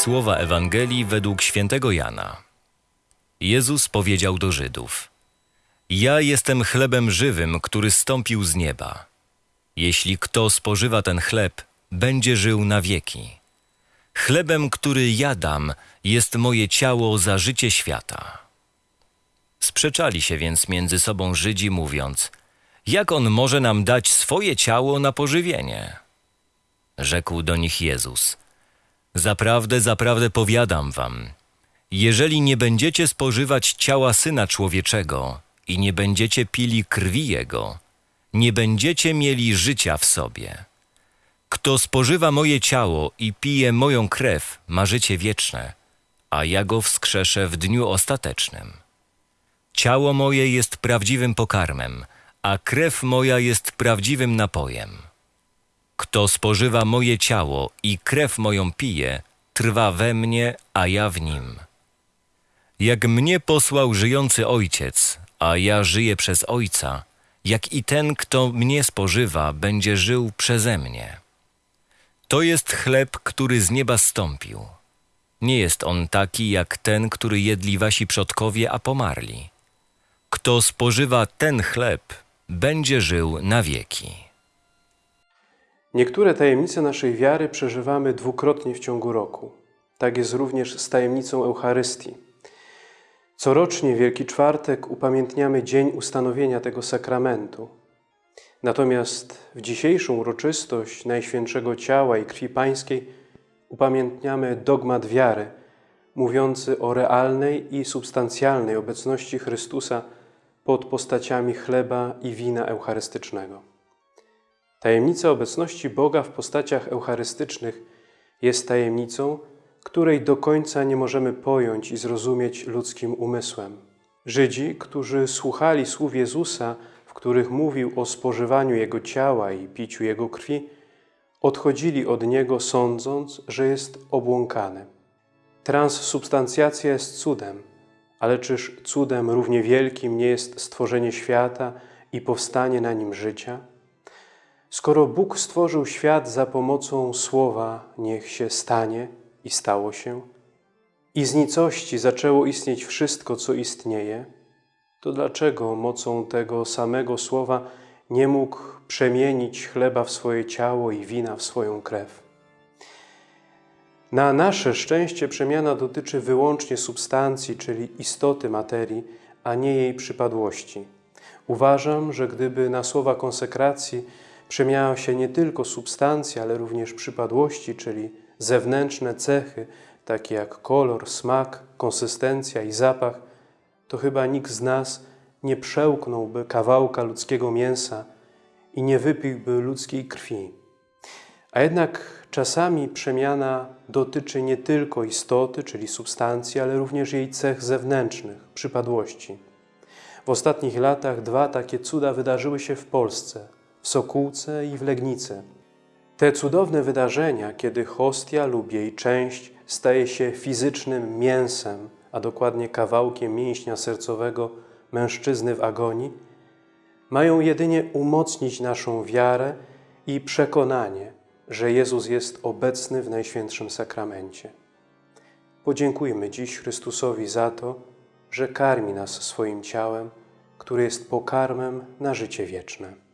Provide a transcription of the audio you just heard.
Słowa Ewangelii według świętego Jana. Jezus powiedział do Żydów: Ja jestem chlebem żywym, który stąpił z nieba. Jeśli kto spożywa ten chleb, będzie żył na wieki. Chlebem, który ja dam, jest moje ciało za życie świata. Sprzeczali się więc między sobą Żydzi, mówiąc: Jak on może nam dać swoje ciało na pożywienie? Rzekł do nich Jezus: Zaprawdę, zaprawdę powiadam wam, jeżeli nie będziecie spożywać ciała Syna Człowieczego i nie będziecie pili krwi Jego, nie będziecie mieli życia w sobie. Kto spożywa moje ciało i pije moją krew, ma życie wieczne, a ja go wskrzeszę w dniu ostatecznym. Ciało moje jest prawdziwym pokarmem, a krew moja jest prawdziwym napojem. Kto spożywa moje ciało i krew moją pije, trwa we mnie, a ja w nim. Jak mnie posłał żyjący Ojciec, a ja żyję przez Ojca, jak i ten, kto mnie spożywa, będzie żył przeze mnie. To jest chleb, który z nieba stąpił. Nie jest on taki jak ten, który jedli wasi przodkowie, a pomarli. Kto spożywa ten chleb, będzie żył na wieki. Niektóre tajemnice naszej wiary przeżywamy dwukrotnie w ciągu roku. Tak jest również z tajemnicą Eucharystii. Corocznie Wielki Czwartek upamiętniamy dzień ustanowienia tego sakramentu. Natomiast w dzisiejszą uroczystość Najświętszego Ciała i Krwi Pańskiej upamiętniamy dogmat wiary, mówiący o realnej i substancjalnej obecności Chrystusa pod postaciami chleba i wina eucharystycznego. Tajemnica obecności Boga w postaciach eucharystycznych jest tajemnicą, której do końca nie możemy pojąć i zrozumieć ludzkim umysłem. Żydzi, którzy słuchali słów Jezusa, w których mówił o spożywaniu Jego ciała i piciu Jego krwi, odchodzili od Niego sądząc, że jest obłąkany. Transsubstancjacja jest cudem, ale czyż cudem równie wielkim nie jest stworzenie świata i powstanie na nim życia? Skoro Bóg stworzył świat za pomocą słowa niech się stanie i stało się, i z nicości zaczęło istnieć wszystko, co istnieje, to dlaczego mocą tego samego słowa nie mógł przemienić chleba w swoje ciało i wina w swoją krew? Na nasze szczęście przemiana dotyczy wyłącznie substancji, czyli istoty materii, a nie jej przypadłości. Uważam, że gdyby na słowa konsekracji przemiała się nie tylko substancja, ale również przypadłości, czyli zewnętrzne cechy, takie jak kolor, smak, konsystencja i zapach, to chyba nikt z nas nie przełknąłby kawałka ludzkiego mięsa i nie wypiłby ludzkiej krwi. A jednak czasami przemiana dotyczy nie tylko istoty, czyli substancji, ale również jej cech zewnętrznych, przypadłości. W ostatnich latach dwa takie cuda wydarzyły się w Polsce, w Sokółce i w Legnicy. Te cudowne wydarzenia, kiedy hostia lub jej część staje się fizycznym mięsem, a dokładnie kawałkiem mięśnia sercowego mężczyzny w agonii, mają jedynie umocnić naszą wiarę i przekonanie, że Jezus jest obecny w Najświętszym Sakramencie. Podziękujmy dziś Chrystusowi za to, że karmi nas swoim ciałem, które jest pokarmem na życie wieczne.